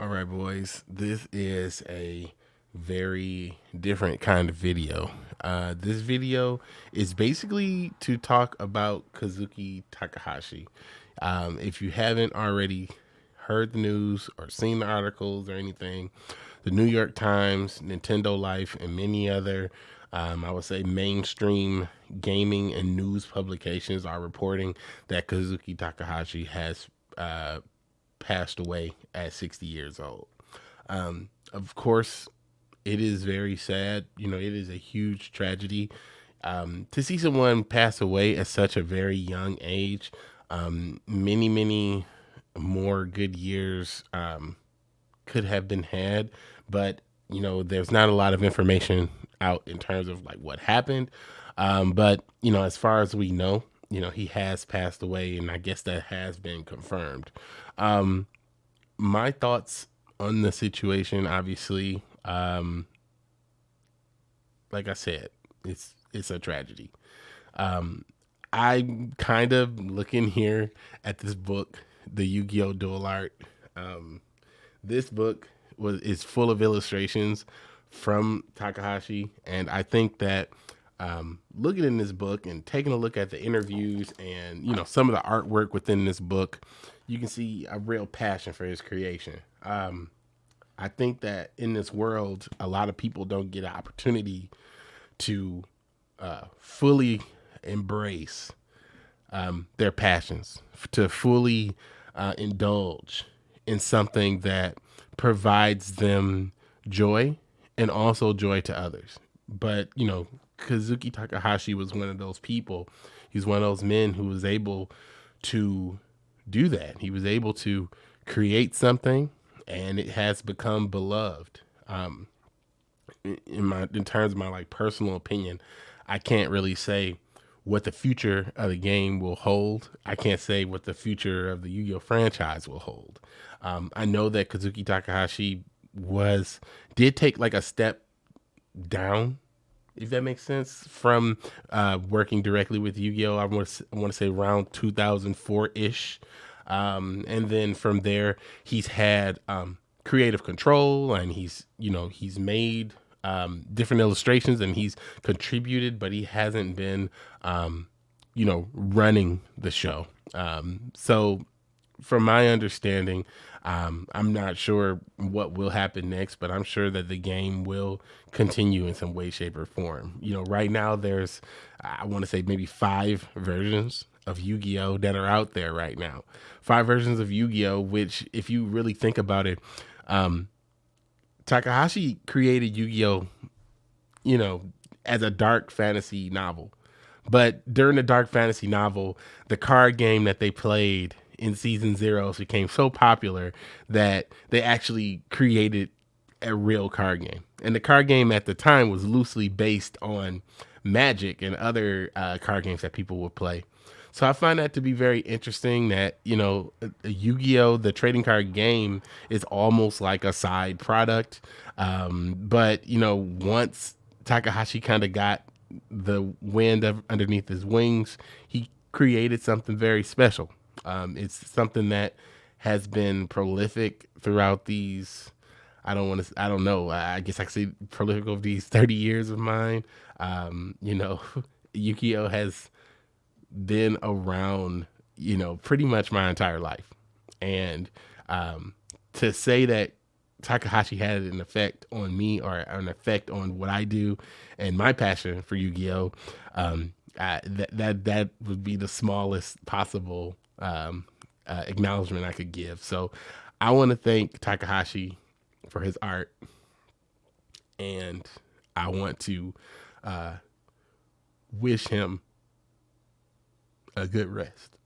All right, boys. This is a very different kind of video. Uh, this video is basically to talk about Kazuki Takahashi. Um, if you haven't already heard the news or seen the articles or anything, the New York Times, Nintendo Life, and many other, um, I would say, mainstream gaming and news publications are reporting that Kazuki Takahashi has uh, passed away at 60 years old. Um, of course, it is very sad. You know, it is a huge tragedy um, to see someone pass away at such a very young age. Um, many, many more good years um, could have been had, but you know, there's not a lot of information out in terms of like what happened. Um, but you know, as far as we know, you know, he has passed away, and I guess that has been confirmed. Um, my thoughts on the situation, obviously, um, like I said, it's it's a tragedy. Um, I'm kind of looking here at this book, the Yu-Gi-Oh! Duel Art. Um, this book was is full of illustrations from Takahashi, and I think that um, looking in this book and taking a look at the interviews and you know some of the artwork within this book, you can see a real passion for his creation. Um, I think that in this world, a lot of people don't get an opportunity to uh, fully embrace um, their passions, to fully uh, indulge in something that provides them joy and also joy to others. But, you know, Kazuki Takahashi was one of those people. He's one of those men who was able to do that. He was able to create something and it has become beloved. Um, in my in terms of my like personal opinion, I can't really say what the future of the game will hold. I can't say what the future of the Yu-Gi-Oh franchise will hold. Um, I know that Kazuki Takahashi was did take like a step down, if that makes sense, from uh, working directly with Yu-Gi-Oh. I want to want to say around 2004 ish, um, and then from there he's had um, creative control and he's you know he's made um, different illustrations and he's contributed, but he hasn't been, um, you know, running the show. Um, so, from my understanding, um, I'm not sure what will happen next, but I'm sure that the game will continue in some way, shape, or form. You know, right now there's, I want to say maybe five versions of Yu Gi Oh! that are out there right now. Five versions of Yu Gi Oh! which, if you really think about it, um, Takahashi created Yu-Gi-Oh, you know, as a dark fantasy novel. But during the dark fantasy novel, the card game that they played in season zero became so popular that they actually created a real card game. And the card game at the time was loosely based on Magic and other uh, card games that people would play. So I find that to be very interesting that, you know, Yu Gi Oh! the trading card game is almost like a side product. Um, but, you know, once Takahashi kind of got the wind of, underneath his wings, he created something very special. Um, it's something that has been prolific throughout these. I don't want to. I don't know. I guess I could say prolific of these thirty years of mine. Um, you know, Yu-Gi-Oh has been around, you know, pretty much my entire life. And um, to say that Takahashi had an effect on me or an effect on what I do and my passion for Yu-Gi-Oh, um, that that that would be the smallest possible um, uh, acknowledgement I could give. So I want to thank Takahashi for his art, and I want to uh, wish him a good rest.